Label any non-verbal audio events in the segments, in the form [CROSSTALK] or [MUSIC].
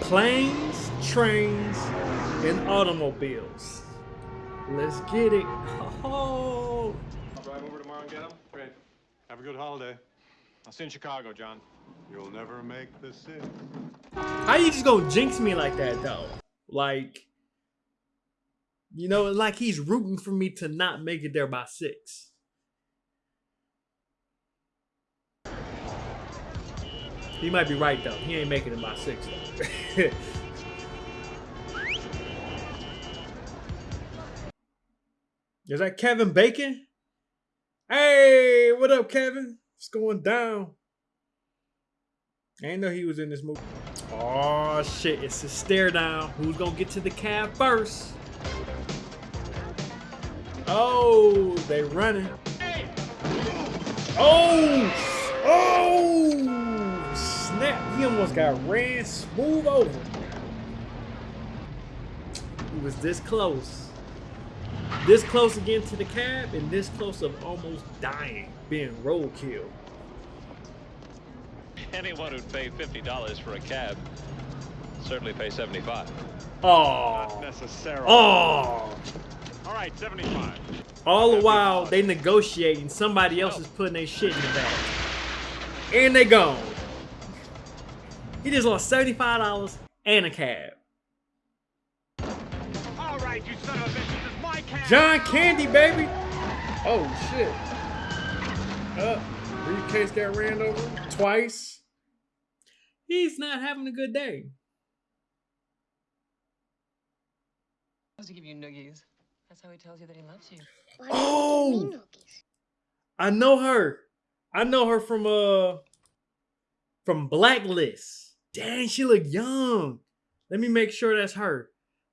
Planes, trains, and automobiles. Let's get it. Oh. [LAUGHS] I'll drive over tomorrow and get them. Great. Have a good holiday. I'll see you in Chicago, John. You'll never make the city. How you just gonna jinx me like that though? Like, you know, like he's rooting for me to not make it there by six. He might be right though. He ain't making it by six though. [LAUGHS] Is that Kevin Bacon? Hey, what up, Kevin? What's going down? I didn't know he was in this movie. Oh shit, it's a stare down. Who's gonna get to the cab first? Oh, they running. Oh! Oh! Snap! He almost got ran smooth over. He was this close. This close again to the cab, and this close of almost dying, being roadkill. Anyone who'd pay $50 for a cab certainly pay 75 Oh. Necessarily. Oh. All right, 75. All the while they negotiating, somebody else is putting their shit in the bag. And they gone. He just lost $75 and a cab. All right, you son of a bitch. This is my cab. John Candy, baby. Oh shit. Uh, briefcase got ran over twice. He's not having a good day. to give you noogies. That's how he tells you that he loves you. Why do you Oh! give me noogies? I know her. I know her from uh from Blacklist. Dang, she look young. Let me make sure that's her.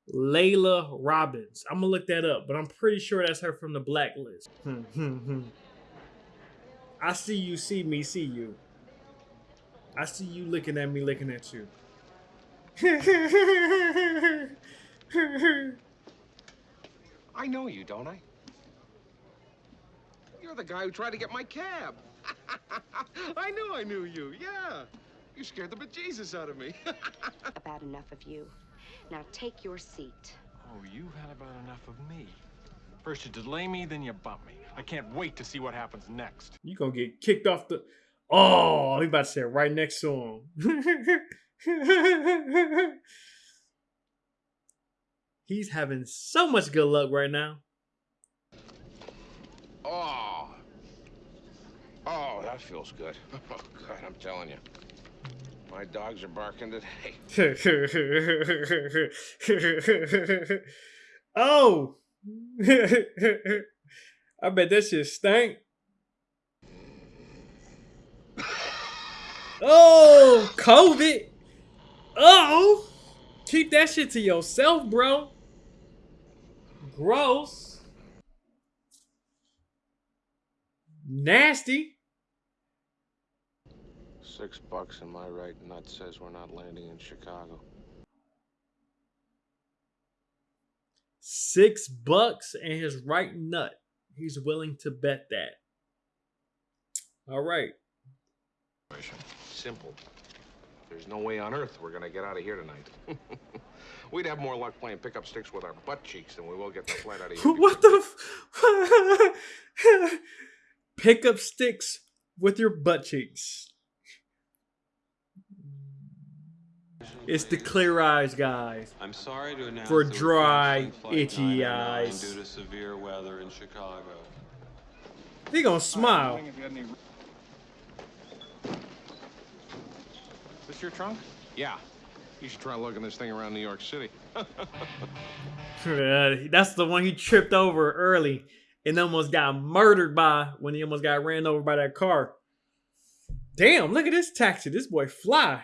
Laila Robins. I'm gonna look that up, but I'm pretty sure that's her from the Blacklist. [LAUGHS] I see you, see me, see you. I see you looking at me, looking at you. [LAUGHS] I know you, don't I? You're the guy who tried to get my cab. [LAUGHS] I knew I knew you, yeah. You scared the bejesus out of me. [LAUGHS] About enough of you. Now take your seat. Oh, you've had about enough of me. First you delay me, then you bump me. I can't wait to see what happens next. You gonna get kicked off the. Oh, he about to sit right next to him. [LAUGHS] He's having so much good luck right now. oh. Oh, that feels good. [LAUGHS] Oh, God, I'm telling you. My dogs are barking today. [LAUGHS] [LAUGHS] oh, [LAUGHS] I bet that shit stank. [SIGHS] Oh, COVID. Oh, keep that shit to yourself, bro. Gross. Nasty. Six bucks and my right nut says we're not landing in Chicago. Six bucks and his right nut. He's willing to bet that. All right. Simple. There's no way on earth we're gonna get out of here tonight. [LAUGHS] We'd have more luck playing pickup sticks with our butt cheeks than we will get the flight out of here. [LAUGHS] what the? F- [LAUGHS] Pick up sticks with your butt cheeks. It's the clear eyes, guys. I'm sorry to announce For dry, itchy eyes. due to severe weather in Chicago. He gonna smile. This your trunk? Yeah. You should try lugging this thing around New York City. [LAUGHS] Uh, That's the one he tripped over early and almost got murdered by when he almost got ran over by that car. Damn, look at this taxi. This boy fly.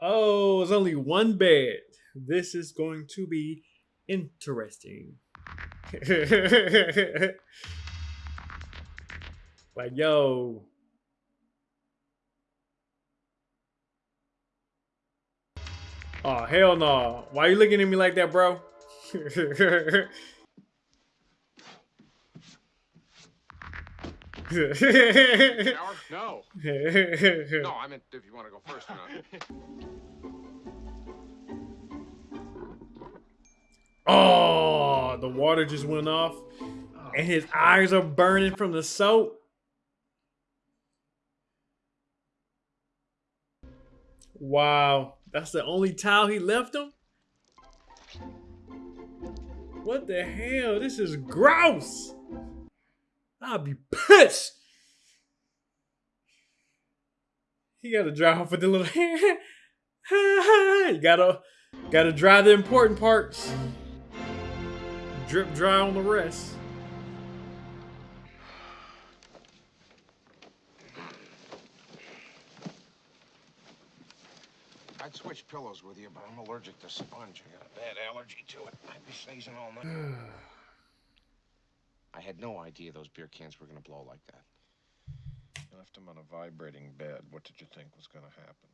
Oh, it's only one bed. This is going to be interesting. [LAUGHS] like, yo. Oh, hell no. Why you looking at me like that, bro? [LAUGHS] Shower? [LAUGHS] No. No, I meant if you want to go first or not. [LAUGHS] oh, the water just went off, and his eyes are burning from the soap. Wow, that's the only towel he left him. What the hell? This is gross. I'll be pissed. He gotta dry off with the little you gotta gotta dry the important parts. Drip dry on the rest. I'd switch pillows with you, but I'm allergic to sponge. I got a bad allergy to it. I'd be sneezing all night. I had no idea those beer cans were gonna blow like that. You left him on a vibrating bed. What did you think was going to happen?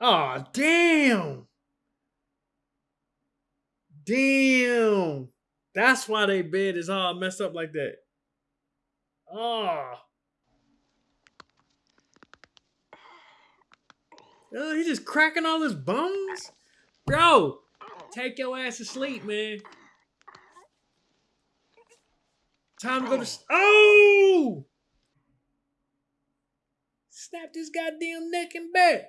Oh damn. Damn. That's why they bed is all messed up like that. Oh. Oh, he just cracking all his bones? Bro, take your ass to sleep, man. Time to go to. Oh! Snap this goddamn neck and back.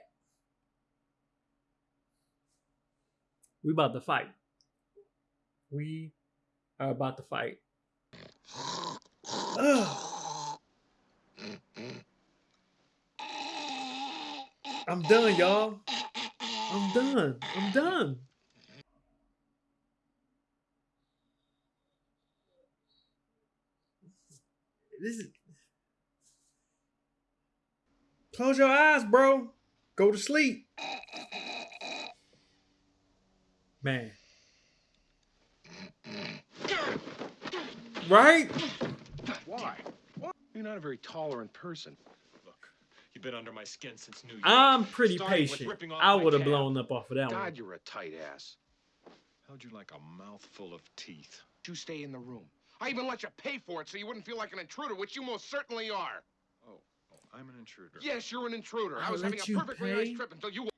We about to fight. We are about to fight. Ugh. [SIGHS] I'm done, y'all. I'm done. I'm done. This is. Close your eyes, bro. Go to sleep. Man. Right? Why? You're not a very tolerant person. Look, you've been under my skin since New York. I'm pretty Starting patient. I would have blown up off of that one. God, you're a tight ass. Held you like a mouthful of teeth. You stay in the room. I even let you pay for it so you wouldn't feel like an intruder, which you most certainly are. Oh, oh I'm an intruder. Yes, you're an intruder. I I'll was having a you perfectly pay. nice trip until you.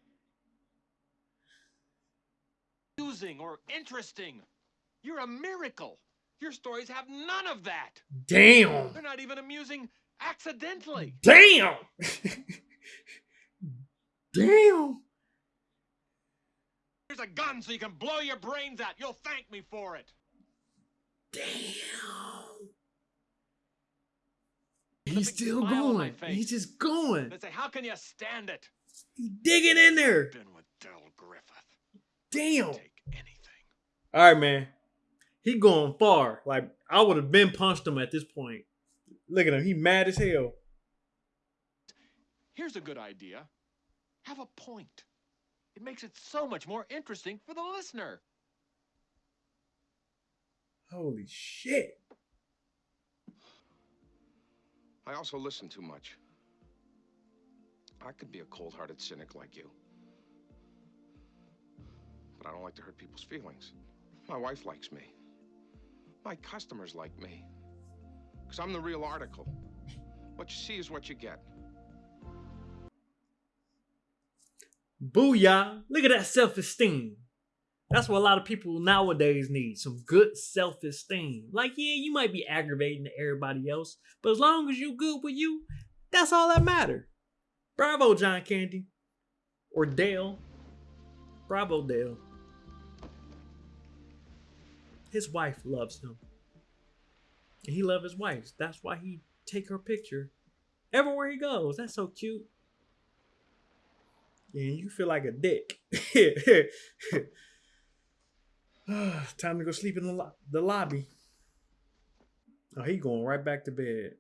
amusing or interesting. You're a miracle. Your stories have none of that. Damn. They're not even amusing accidentally. Damn. [LAUGHS] Damn. Here's a gun so you can blow your brains out. You'll thank me for it. Damn. With a He's still smile on my going. He's just going. They say, How can you stand it? He's digging in there. Been with Del Griffith. Damn. Take anything. All right, man. He going far. Like I would have been punched him at this point. Look at him. He mad as hell. Here's a good idea. Have a point. It makes it so much more interesting for the listener. Holy shit. I also listen too much. I could be a cold hearted cynic like you. But I don't like to hurt people's feelings. My wife likes me. My customers like me. Because I'm the real article. What you see is what you get. Booyah. Look at that self-esteem. That's what a lot of people nowadays need. Some good self-esteem. Like, yeah, you might be aggravating to everybody else, but as long as you good with you, that's all that matter. Bravo, John Candy. Or Dale. Bravo, Dale. His wife loves him. And he loves his wife. That's why he take her picture everywhere he goes. That's so cute. And you feel like a dick. [LAUGHS] [SIGHS] Time to go sleep in the, lo- the lobby. Oh, he going right back to bed.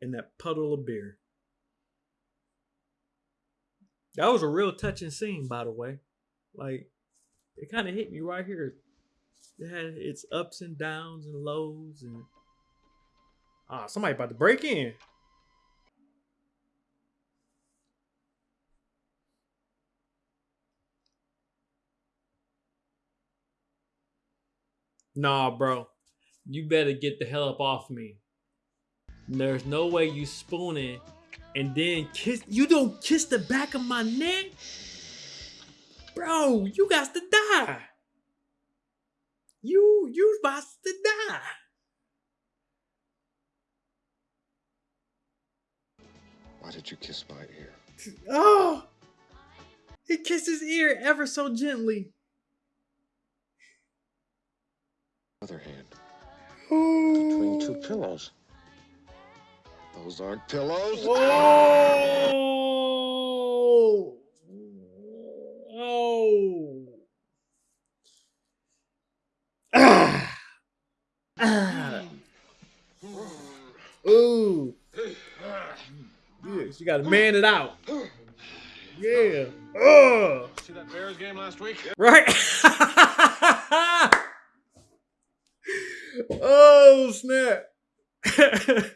In that puddle of beer. That was a real touching scene, by the way. Like, it kind of hit me right here. It had its ups and downs and lows and ah, somebody about to break in. Nah, bro. You better get the hell up off me. There's no way you spooning and then kiss. You don't kiss the back of my neck, bro. You got to die. You you about to die. Why did you kiss my ear? Oh, he kissed his ear ever so gently. Other hand. Between two pillows. Those aren't pillows. Oh. Oh. Ah. Ah. Ooh. Yes, you gotta man it out. Yeah. Oh. See that Bears game last week? Right? [LAUGHS] oh, snap. [LAUGHS]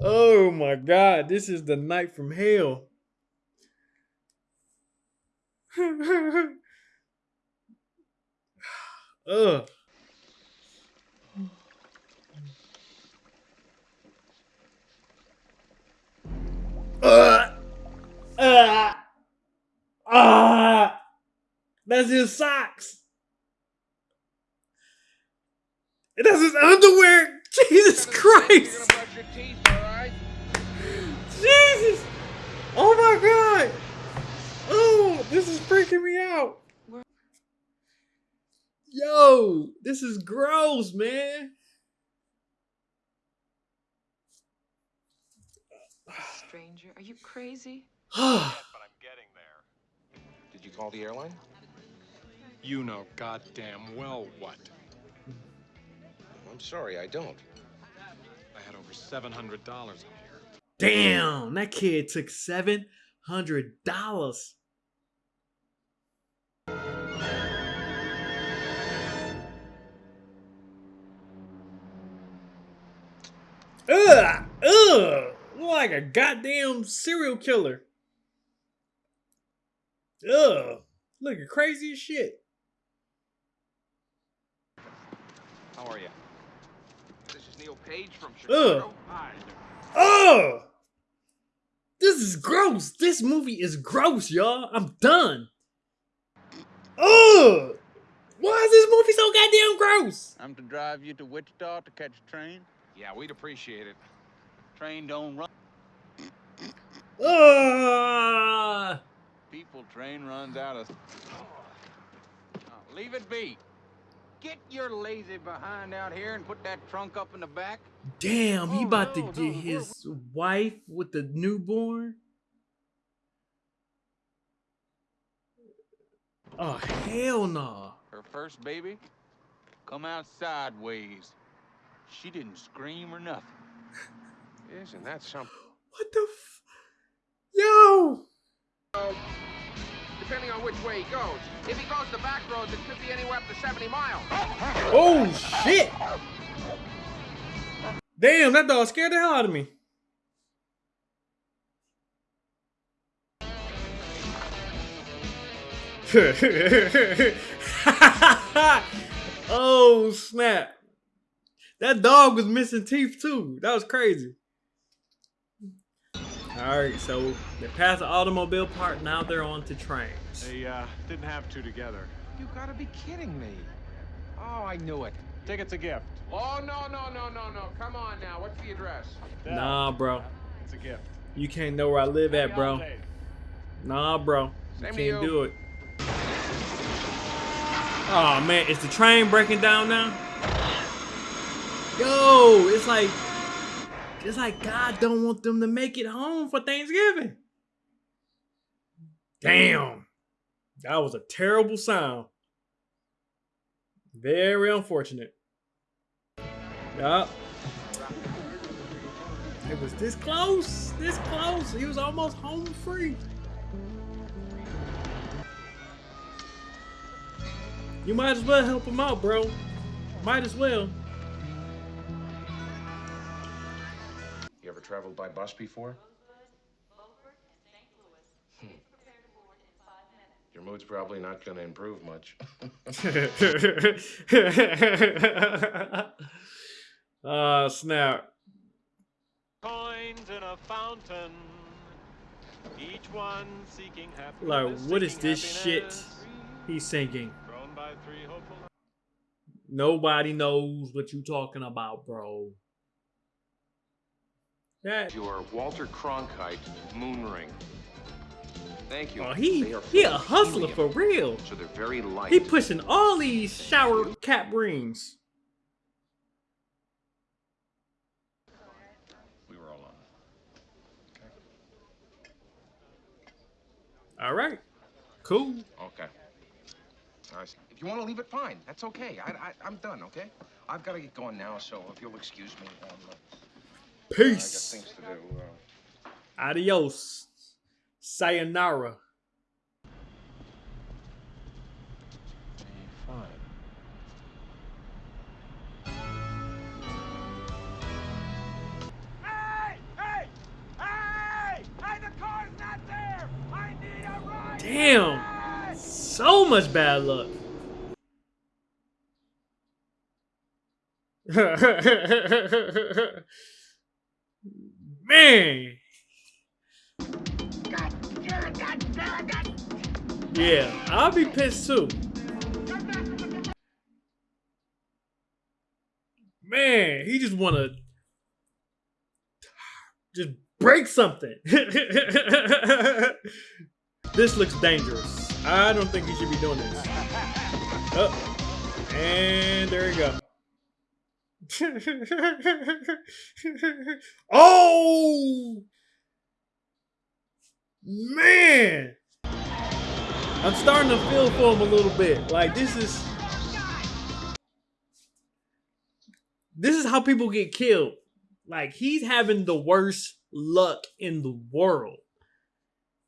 oh my god, this is the night from hell. [LAUGHS] Ugh. Uh, uh, ah, that's his socks. And That's his underwear. [LAUGHS] Jesus Christ. Jesus. Oh my God. Oh, this is freaking me out. Yo, this is gross, man. Stranger, are you crazy? [SIGHS] but I'm getting there. Did you call the airline? You know goddamn well what. I'm sorry, I don't. I had over $700 in here. Damn, that kid took seven hundred dollars. Ugh, ugh, like a goddamn serial killer. Ugh, looking crazy as shit. How are you? This is Neil Page from Ugh. Hi. Ugh, this is gross. This movie is gross, y'all. I'm done. Ugh, why is this movie so goddamn gross? I'm to drive you to Wichita to catch a train. Yeah, we'd appreciate it. Train don't run. Ugh. People train runs out of. Oh, leave it be. Get your lazy behind out here and put that trunk up in the back. Damn, he Oh, about to get his wife with the newborn. Oh hell no! Her first baby come out sideways. She didn't scream or nothing. Isn't that something? What the? F- Yo! Uh, Depending on which way he goes. If he goes the back roads, it could be anywhere up to 70 miles. Oh shit! Damn, that dog scared the hell out of me. [LAUGHS] oh snap! That dog was missing teeth too. That was crazy. All right, so they passed the automobile part. Now they're on to trains. They uh, didn't have two together. You gotta be kidding me. Oh, I knew it. Ticket's a gift. Oh, no, no, no, no, no. Come on now. What's the address? Nah, bro. It's a gift. You can't know where I live at, bro. Nah, bro. You Same can't you. do it. Oh man, is the train breaking down now? Yo, it's like it's like God don't want them to make it home for Thanksgiving. Damn. That was a terrible sound. Very unfortunate. Yup. It was this close. This close. He was almost home free. You might as well help him out, bro. Might as well. Traveled by bus before? Hmm. Your mood's probably not gonna improve much. [LAUGHS] Ah, snap. Coins in a fountain. Each one seeking happiness. Like, what is this shit he's singing? Thrown by three hopeful Nobody knows what you're talking about, bro. That Your Walter Cronkite moon ring. Thank you. oh, he he a hustler helium, for real. So they're very light. He pushing all these shower cap rings. We were alone. All right, cool. Okay. All right. If you want to leave it, fine. That's okay. I, I, I'm done, okay? I've got to get going now, so if you'll excuse me. Um, Peace. things to do. Adios. Sayonara. Fine. Hey! Hey! Hey! Hey, the car's not there! I need a ride! Damn. So much bad luck. [LAUGHS] Man. Yeah, I'll be pissed too. Man, he just wanna just break something. [LAUGHS] this looks dangerous. I don't think he should be doing this. Oh, and there you go. Oh man, I'm starting to feel for him a little bit. Like this is this is how people get killed. Like he's having the worst luck in the world.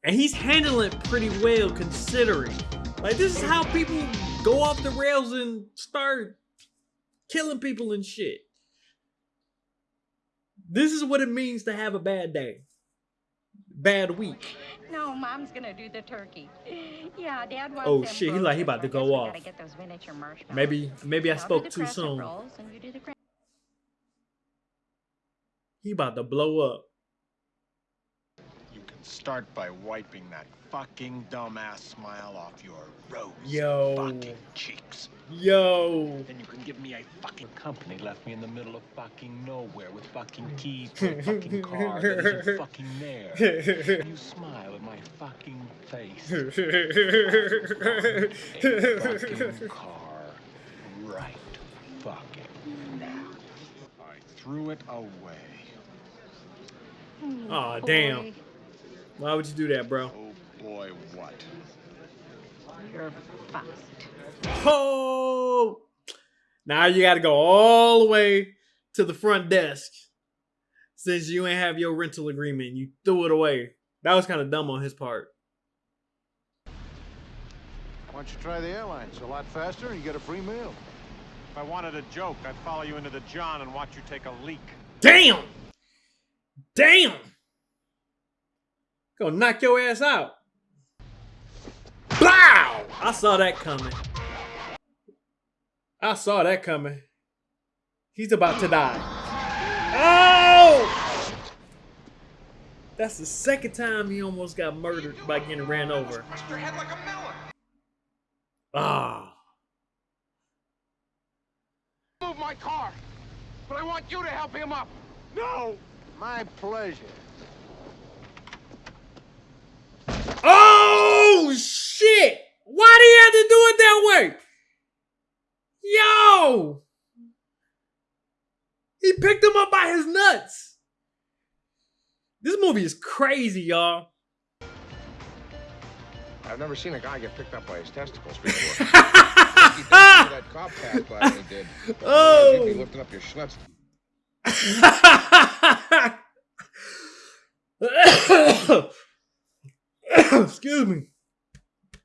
And he's handling it pretty well considering. Like this is how people go off the rails and start killing people and shit. This is what it means to have a bad day. Bad week. No, Mom's gonna do the turkey. Yeah, Dad wants Oh, shit, he like he about to frozen, so I go off. get those. Maybe maybe I spoke too soon. rolls and you do the cra- He about to blow up. You can start by wiping that fucking dumbass smile off your rose Yo. fucking cheeks. Yo. Then you can give me a fucking company left me in the middle of fucking nowhere with fucking [LAUGHS] keys to a fucking car that isn't [LAUGHS] fucking there. You smile at my fucking face. A fucking car right fucking now. I threw it away. Aw, oh, damn. Why would you do that, bro? Oh boy, what? You're fucked. Oh! Now you got to go all the way to the front desk since you ain't have your rental agreement. You threw it away. That was kind of dumb on his part. Why don't you try the airline? It's a lot faster and you get a free meal. If I wanted a joke, I'd follow you into the John and watch you take a leak. Damn! Damn! Gonna knock your ass out. Blow! I saw that coming. I saw that coming. He's about to die. Oh! That's the second time he almost got murdered by getting ran over. Bust like a. Ah. Move my car. But I want you to help him up. No! My pleasure. Oh shit! Why do you have to do it that way? Yo! He picked him up by his nuts. This movie is crazy, y'all. I've never seen a guy get picked up by his testicles [LAUGHS] before. [LAUGHS] that cop passed by he did. Oh. You'd be lifting up your schlitz. [COUGHS] Excuse me.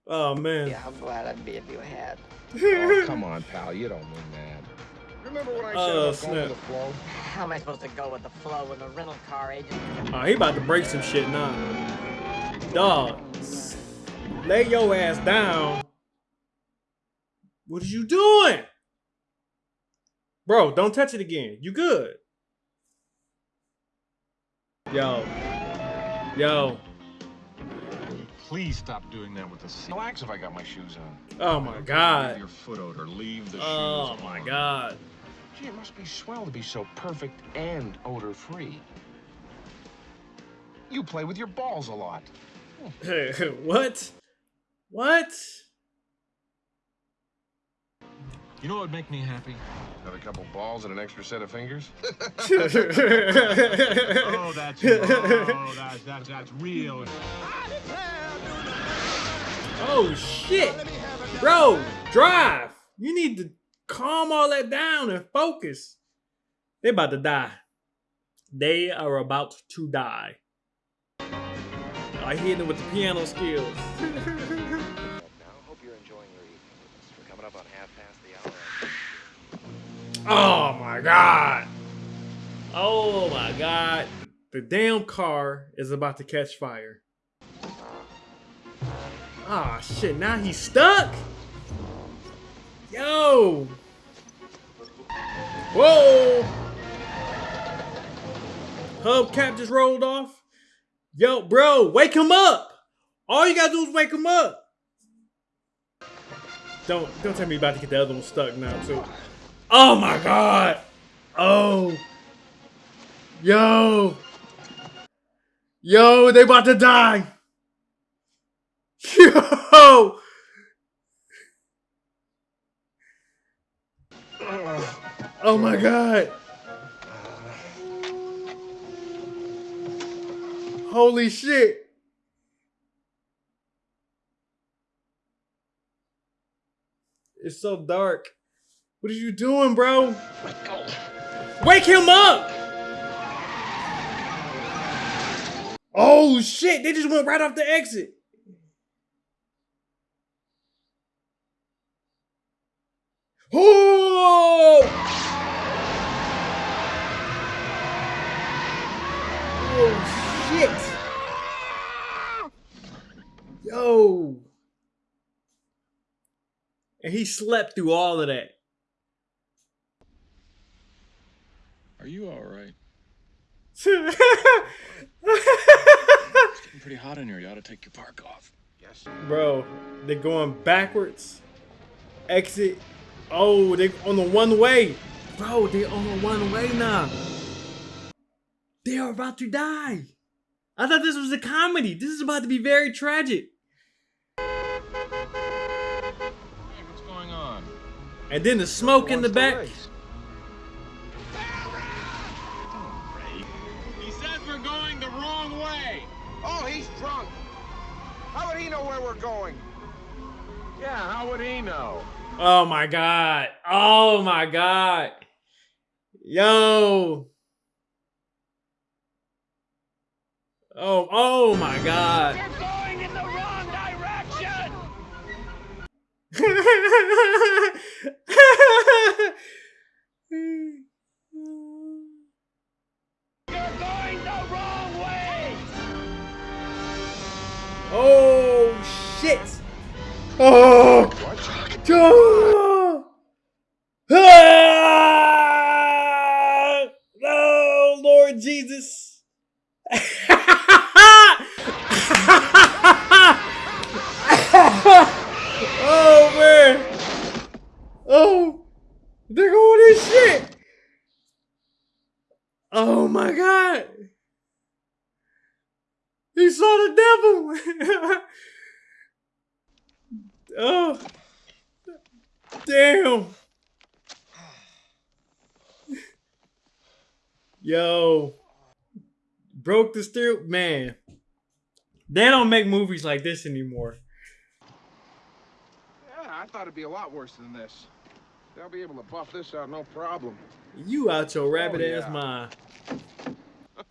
Oh man. Yeah, I'm glad I beat you had. Oh, come on, pal. You don't mean that. Remember what I said Oh, about going snap. with the flow? How am I supposed to go with the flow when the rental car agent? Oh, he about to break some shit now. Dog. Lay your ass down. What are you doing? Bro, don't touch it again. You good. Yo. Yo. Please stop doing that with the seat. Relax if I got my shoes on. Oh my Leave god. your foot odor. Leave the Oh shoes Oh my on. god. Gee, it must be swell to be so perfect and odor-free. You play with your balls a lot. [LAUGHS] what? What? You know what would make me happy? Have a couple balls and an extra set of fingers? [LAUGHS] Oh, that's oh, that's that's that's real. [LAUGHS] oh shit. Bro, drive. You need to calm all that down and focus. They about to die. They are about to die. I hit them with the piano skills. [LAUGHS] Oh my god. Oh my god. The damn car is about to catch fire. Ah shit, now he's stuck? Yo. Whoa. Hubcap just rolled off. Yo, bro, wake him up. All you gotta do is wake him up. Don't don't tell me about to get the other one stuck now too. Oh my god! Oh. Yo. Yo, they about to die. Yo. Oh my god. Holy shit. It's so dark. What are you doing, bro? Wake him up! Oh shit, they just went right off the exit. Oh! Oh shit! Yo! And he slept through all of that. Are you all right? It's getting pretty hot in here. You ought to take your park off. Yes. Bro, they're going backwards. Exit. Oh, they on the one way. Bro, they on the one way now. They are about to die. I thought this was a comedy. This is about to be very tragic. Hey, what's going on? And then the smoke in the back. He says we're going the wrong way. Oh, he's drunk. How would he know where we're going? Yeah, how would he know? Oh my god. Oh my god. Yo. Oh, oh my god. You're going in the wrong direction! You're going the wrong way! oh shit. Oh. Ah! Oh Lord Jesus. oh man. Oh. They're going this shit. Oh my god. He saw the devil. [LAUGHS] oh. Damn. Yo. Broke the steer man. They don't make movies like this anymore. Yeah, I thought it'd be a lot worse than this. They'll be able to buff this out no problem. You out your oh, rabbit ass yeah. mind.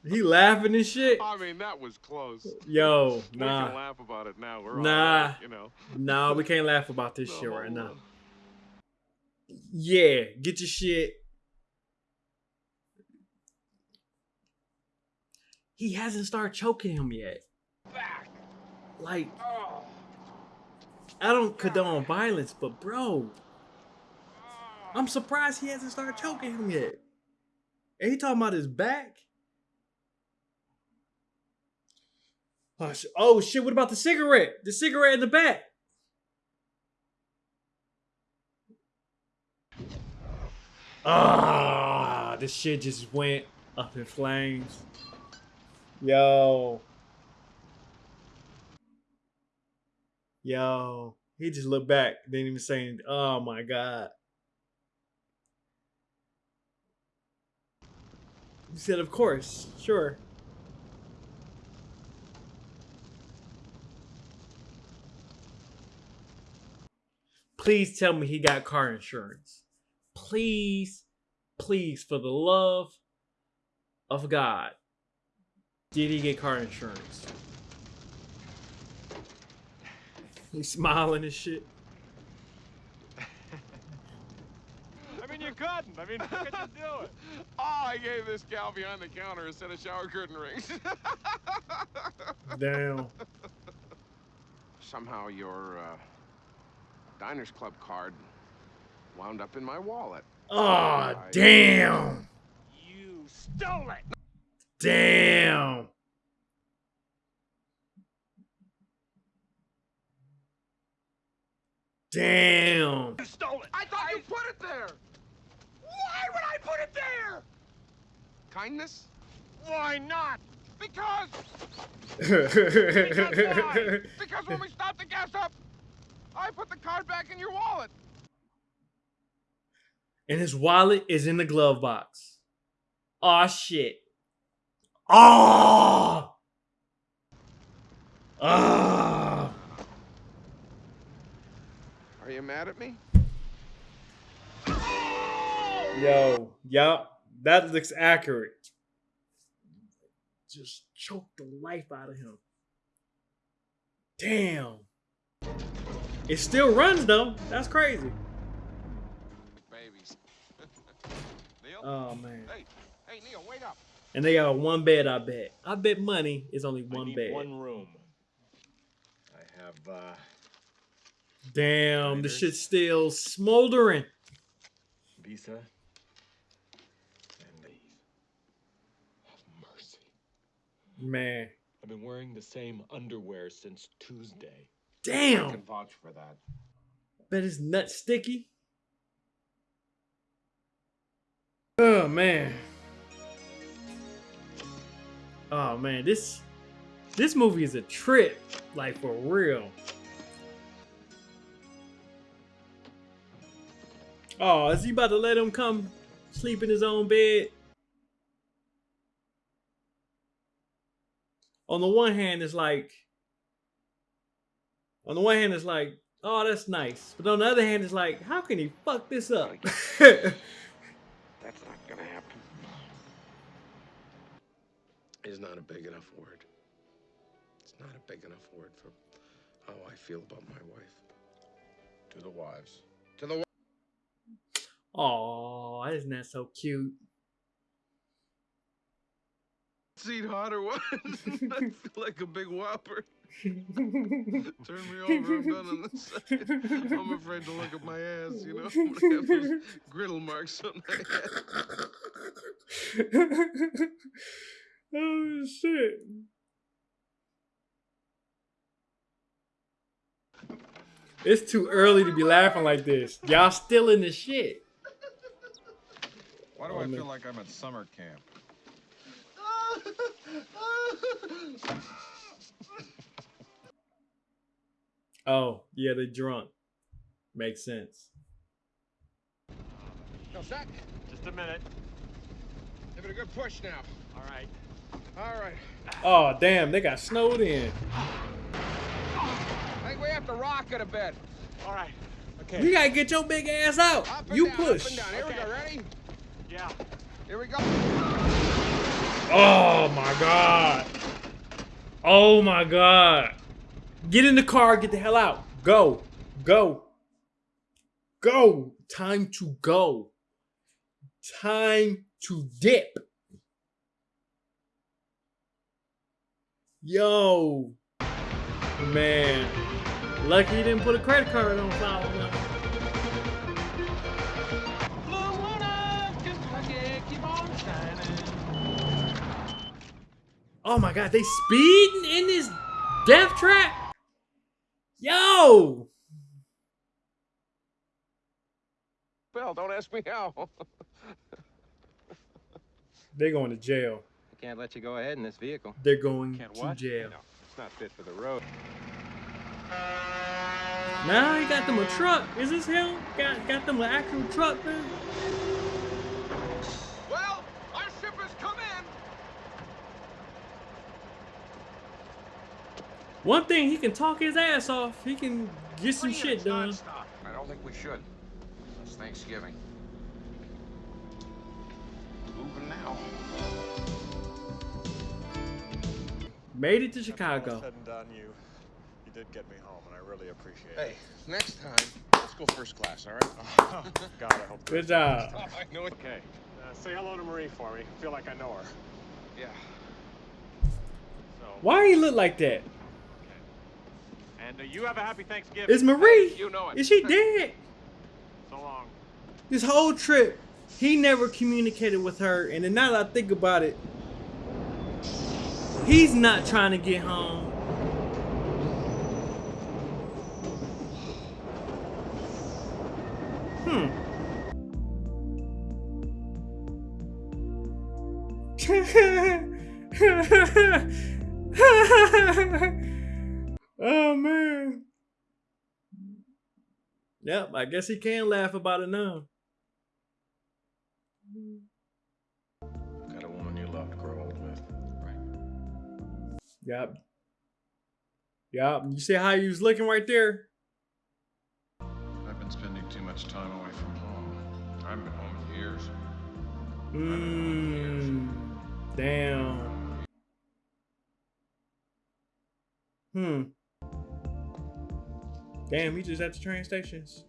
He laughing and shit. [LAUGHS] I mean, that was close. Yo, nah. We can nah. laugh about it now. We're Nah. right, you know. Nah, we can't laugh about this shit right No. now. Yeah, get your shit. He hasn't started choking him yet. Like, I don't condone violence, but bro, I'm surprised he hasn't started choking him yet. And he talking about his back. Oh, oh shit! What about the cigarette? The cigarette in the back. Ah, this shit just went up in flames. Yo. Yo. He just looked back, didn't even say anything. Oh my god. He said, of course, sure. Please tell me he got car insurance. Please, please, for the love of God, did he get car insurance? He's smiling and shit. I mean, you couldn't. I mean, how could you do it? [LAUGHS] Oh, I gave this gal behind the counter a set of shower curtain rings. Damn. [LAUGHS] Somehow your uh, Diners Club card wound up in my wallet. Oh, damn. You stole it. Damn. Damn. You stole it. I thought you put it there. Why would I put it there? Kindness? Why not? Because [LAUGHS] Because why? Because when we stopped the gas up, I put the card back in your wallet. And his wallet is in the glove box. Aw, shit. Ah! Ah! Are you mad at me? Yo, yup, that looks accurate. Just choke the life out of him. Damn. It still runs though. That's crazy. Neil? Oh man. Hey, hey, Neil, wait up. And they got one bed, I bet. I bet money is only I one need bed. one room. I have uh Damn, the shit's still smoldering. visa and leave. Have mercy. Man. I've been wearing the same underwear since Tuesday. Damn. I Damn. can vouch for that. Bet his nut sticky. Oh man. Oh man, this this movie is a trip, like for real. Oh, is he about to let him come sleep in his own bed? On the one hand, it's like, on the one hand, it's like, oh, that's nice. But on the other hand, it's like, how can he fuck this up? [LAUGHS] That's not gonna happen. Is not a big enough word. It's not a big enough word for how I feel about my wife. To the wives. To the Oh, isn't that so cute? seat hot or what? I feel like a big whopper. Turn me over, I'm done on this side. I'm afraid to look at my ass, you know? I'm gonna have those griddle marks on my head. oh shit. It's too early to be laughing like this. Y'all still in the shit. Why do Oh, I man. feel like I'm at summer camp? [LAUGHS] Oh, yeah, they're drunk. Makes sense. No, shot. Just a minute. Give it a good push now. All right. All right. Oh, damn, they got snowed in. I think we have to rock it a bit. All right. Okay. You gotta get your big ass out. Up and You down, push. Up and down. Here we go. Ready? Yeah. Here we go. Oh my god. Oh my god. Get in the car, get the hell out. Go. Go. Go. Time to go. Time to dip. Yo. Man. Lucky he didn't put a credit card on file. Oh my god, they speeding in this Death Trap? Yo! Well, don't ask me how. [LAUGHS] They're going to jail. I can't let you go ahead in this vehicle. They're going Can't to what? jail. No, it's not fit for the road. Now he got them a truck. Is this him? Got got them an actual truck, man? well, our ship has come in. One thing, he can talk his ass off. He can get some shit done. I don't think we should. It's Thanksgiving. Moving now. Made it to After all Chicago. said and done, you, you did get me home, and I really appreciate Hey, it. next time, let's go first class, all right? Oh, [LAUGHS] God, I hope. Good job. I know it. Okay. Uh, say hello to Marie for me. I Feel like I know her. Yeah. So. Why he look like that? And uh, you have a happy Thanksgiving. Is Marie? You know it. Is she dead? So long. This whole trip, he never communicated with her. And then now that I think about it, he's not trying to get home. Hmm. [LAUGHS] Yep, I guess he can laugh about it now. Got a woman you love to grow old with. Right. Yep. Yep. You see how he was looking right there? I've been spending too much time away from home. I haven't been home in years. Mmm. Damn. Hmm. Damn, we just at the train stations.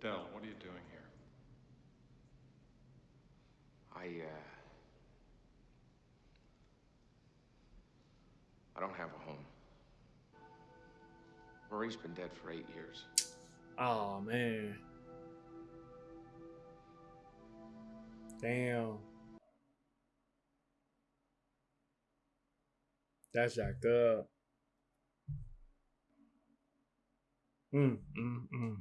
Del, what are you doing here? I, uh. I don't have a home. Marie's been dead for eight years. Oh man. Damn. That's jacked up. Mm, mm, mm.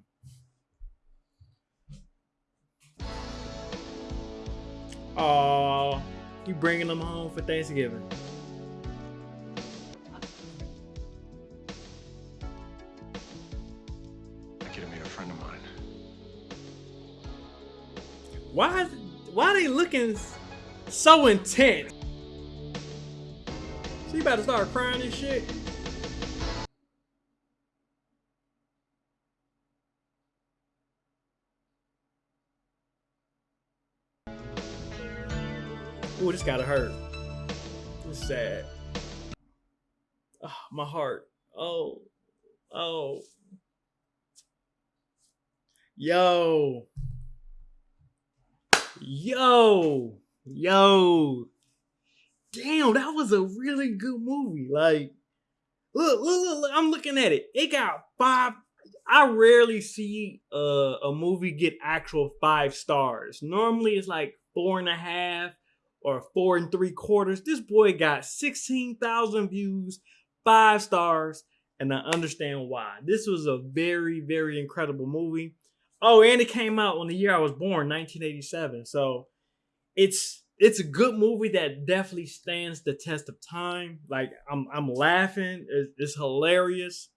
Aw, you bringing them home for Thanksgiving. I get to meet a friend of mine. Why, why they looking so intense? She about to start crying and shit. Ooh, this gotta hurt. It's sad. Oh, my heart. Oh, oh. Yo. Yo. Yo. Damn, that was a really good movie. Like, look, look, look, look I'm looking at it. It got five. I rarely see uh, a movie get actual five stars. Normally it's like four and a half or four and three quarters. This boy got 16,000 views, five stars, and I understand why. This was a very, very incredible movie. Oh, and it came out on the year I was born, 1987. So it's it's a good movie that definitely stands the test of time. Like I'm I'm laughing. It's, it's hilarious.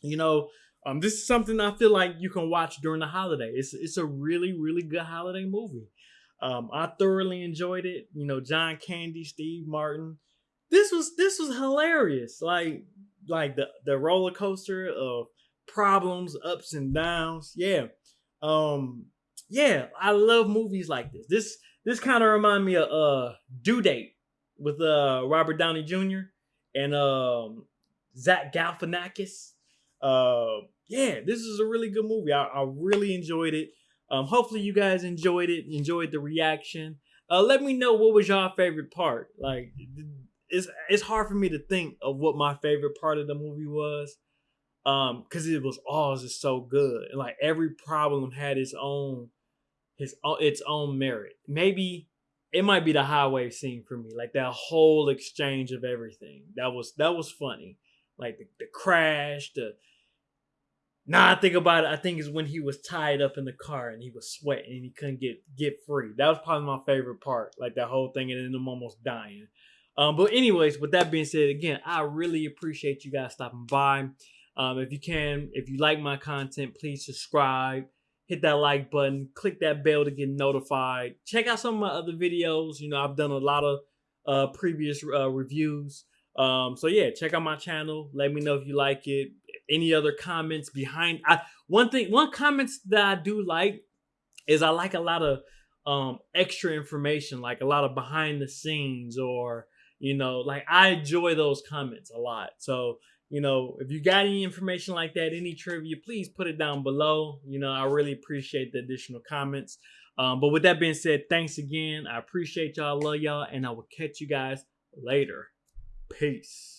You know, um, this is something I feel like you can watch during the holiday. It's it's a really really good holiday movie. Um, I thoroughly enjoyed it. You know, John Candy, Steve Martin. This was this was hilarious. Like like the the roller coaster of problems, ups and downs. Yeah. Um yeah, I love movies like this. This this kind of remind me of uh Due Date with uh Robert Downey Jr. and um Zach Galifianakis. Uh yeah, this is a really good movie. I, I really enjoyed it. Um hopefully you guys enjoyed it, enjoyed the reaction. Uh let me know what was your favorite part. Like it's it's hard for me to think of what my favorite part of the movie was um because it was all just so good and like every problem had its own his own its own merit maybe it might be the highway scene for me like that whole exchange of everything that was that was funny like the, the crash, the Nah, I think about it. I think it's when he was tied up in the car and he was sweating and he couldn't get get free. That was probably my favorite part, like that whole thing and then him almost dying. Um, but anyways, with that being said, again, I really appreciate you guys stopping by. Um, if you can, if you like my content, please subscribe, hit that like button, click that bell to get notified. Check out some of my other videos. You know, I've done a lot of uh, previous uh, reviews. Um, so yeah, check out my channel. Let me know if you like it any other comments behind I one thing one comments that I do like is I like a lot of um extra information, like a lot of behind the scenes or you know, like I enjoy those comments a lot. So, you know, if you got any information like that, any trivia, please put it down below. You know, I really appreciate the additional comments. Um, but with that being said, thanks again. I appreciate y'all, love y'all, and I will catch you guys later. Peace.